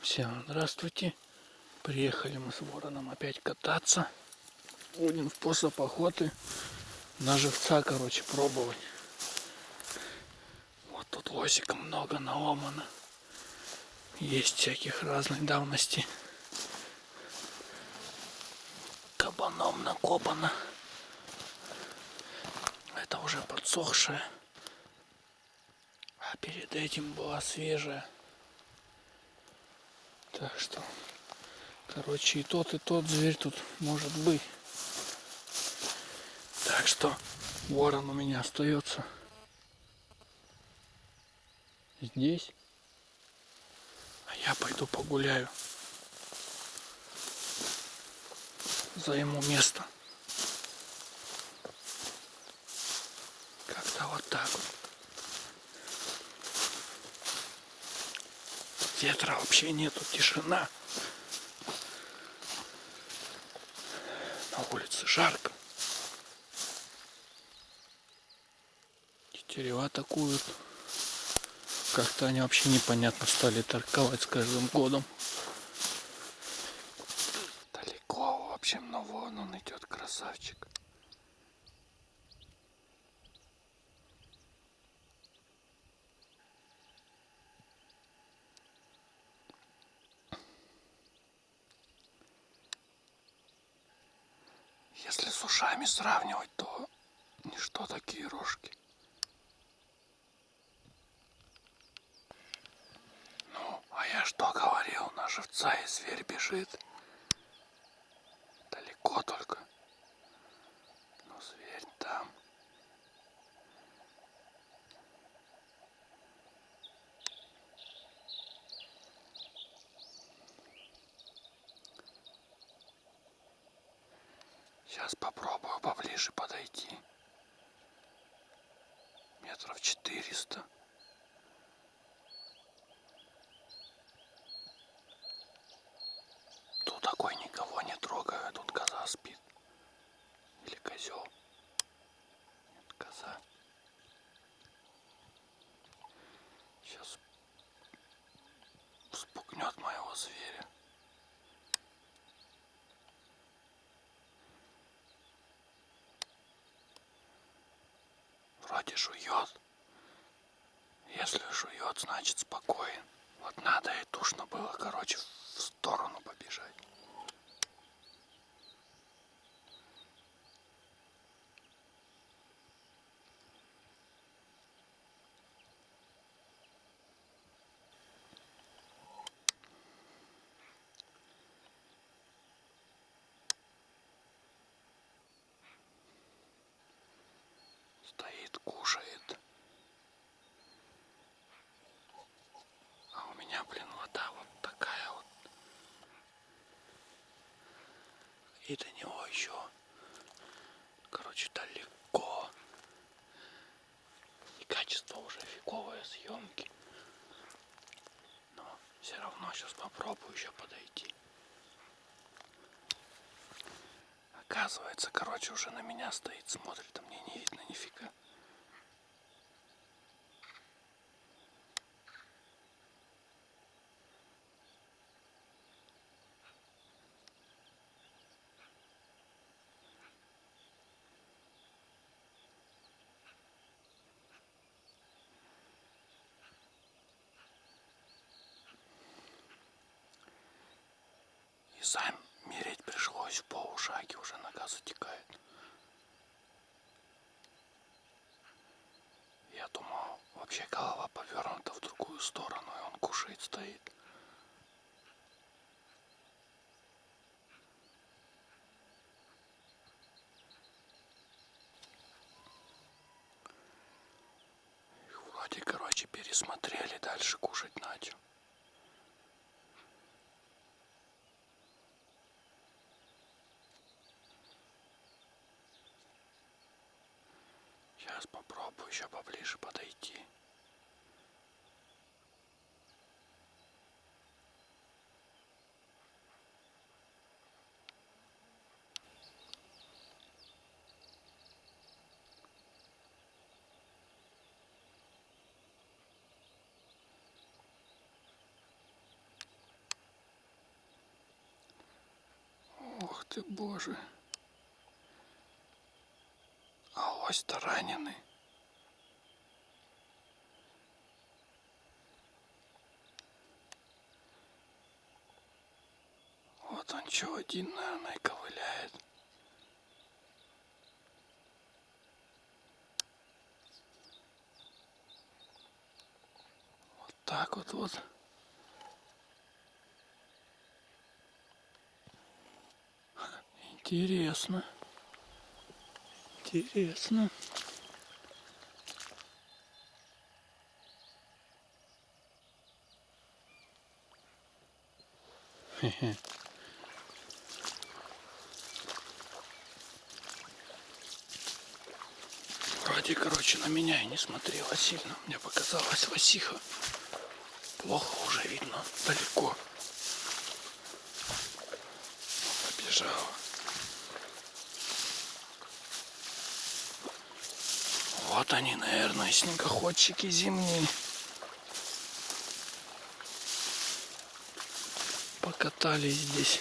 Всем здравствуйте. Приехали мы с вороном опять кататься. Будем способ охоты на живца, короче, пробовать. Вот тут лосика много наломано. Есть всяких разной давности. Кабаном накопано. Это уже подсохшее. А перед этим была свежая. Так что, короче, и тот, и тот зверь тут может быть. Так что ворон у меня остается здесь. А я пойду погуляю. Займу место. Как-то вот так вот. Ветра вообще нету, тишина. На улице жарко. Тетерева атакуют. Как-то они вообще непонятно стали торговать с каждым годом. Далеко, в общем, но вон он идет, красавчик. Если с ушами сравнивать, то ничто такие рожки. Ну, а я что говорил, на живца и зверь бежит. Далеко только. Но зверь там. Сейчас попробую поближе подойти. Метров четыреста. Тут такой никого не трогаю, тут коза спит. Или козел. Нет, коза. Сейчас Вроде жует. Если жует, значит спокоен. Вот надо и тушно было, короче, в сторону побежать. Стоит, кушает. А у меня, блин, вода вот такая вот. И до него еще, короче, далеко. И качество уже фиговое съемки. Но все равно сейчас попробую еще подойти. Оказывается, короче, уже на меня стоит, смотрит, видно нифига. И сам мерить пришлось в полушаге, уже нога затекает. Я думал, вообще голова повернута в другую сторону, и он кушает, стоит. Их вроде, короче, пересмотрели, дальше кушать начал. Сейчас попробую еще поближе подойти. Ох ты, боже! Ось таранений. Вот он что один, наверное, и ковыляет. Вот так вот вот. Интересно. Интересно. Хе-хе. Вроде, короче, на меня и не смотрела сильно. Мне показалось Васиха. Плохо уже видно, далеко. Побежала. Вот они, наверное, снегоходчики зимние. Покатались здесь.